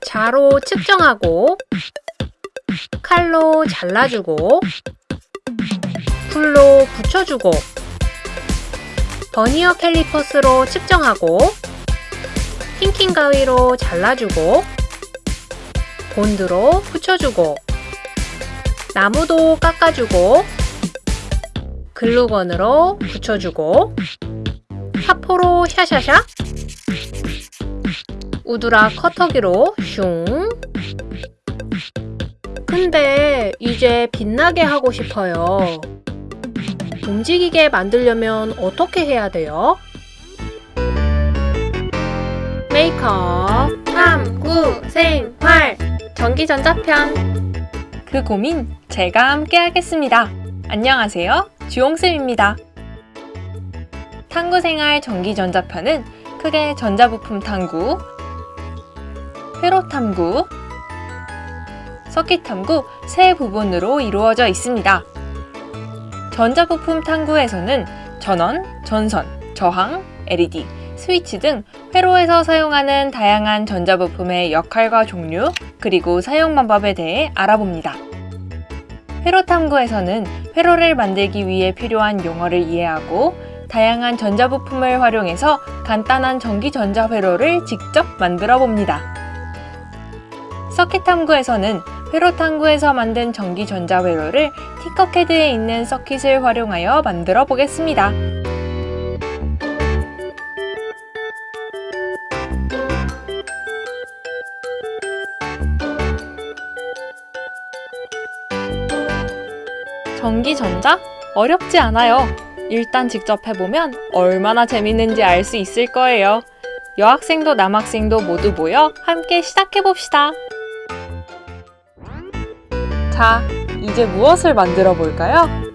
자로 측정하고 칼로 잘라주고 불로 붙여주고 버니어 캘리퍼스로 측정하고 틴킹 가위로 잘라주고 본드로 붙여주고 나무도 깎아주고 글루건으로 붙여주고 사포로 샤샤샥 우드라 커터기로 슝 근데 이제 빛나게 하고 싶어요 움직이게 만들려면 어떻게 해야 돼요? 메이크업 탐구 생활 전기전자편 그 고민 제가 함께 하겠습니다. 안녕하세요. 주홍쌤입니다. 탐구생활 전기전자편은 크게 전자부품 탐구, 회로 탐구, 서킷 탐구 세 부분으로 이루어져 있습니다. 전자부품 탐구에서는 전원, 전선, 저항, LED, 스위치 등 회로에서 사용하는 다양한 전자부품의 역할과 종류, 그리고 사용 방법에 대해 알아봅니다. 회로 탐구에서는 회로를 만들기 위해 필요한 용어를 이해하고 다양한 전자부품을 활용해서 간단한 전기전자 회로를 직접 만들어 봅니다. 서킷 탐구에서는 회로 탐구에서 만든 전기전자 회로를 티커캐드에 있는 서킷을 활용하여 만들어 보겠습니다. 전기전자? 어렵지 않아요. 일단 직접 해보면 얼마나 재밌는지 알 수 있을 거예요. 여학생도 남학생도 모두 모여 함께 시작해봅시다. 자, 이제 무엇을 만들어 볼까요?